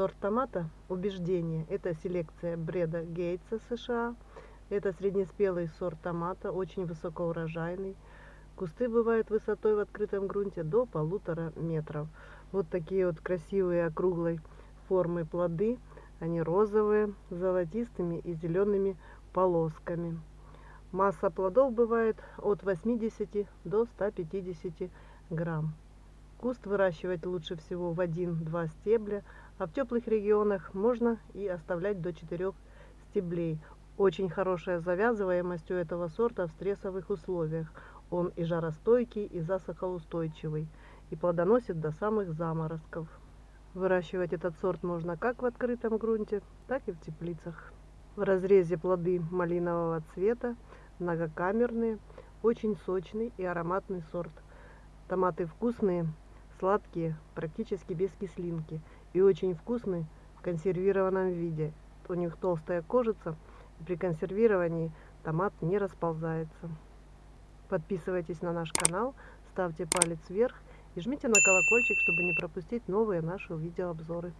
Сорт томата «Убеждение» – это селекция Бреда Гейтса США. Это среднеспелый сорт томата, очень высокоурожайный. Кусты бывают высотой в открытом грунте до полутора метров. Вот такие вот красивые округлой формы плоды. Они розовые, золотистыми и зелеными полосками. Масса плодов бывает от 80 до 150 грамм. Куст выращивать лучше всего в один-два стебля, а в теплых регионах можно и оставлять до 4 стеблей. Очень хорошая завязываемость у этого сорта в стрессовых условиях. Он и жаростойкий, и засухоустойчивый, и плодоносит до самых заморозков. Выращивать этот сорт можно как в открытом грунте, так и в теплицах. В разрезе плоды малинового цвета, многокамерные, очень сочный и ароматный сорт. Томаты вкусные, сладкие, практически без кислинки и очень вкусные в консервированном виде. У них толстая кожица, и при консервировании томат не расползается. Подписывайтесь на наш канал, ставьте палец вверх и жмите на колокольчик, чтобы не пропустить новые наши видеообзоры.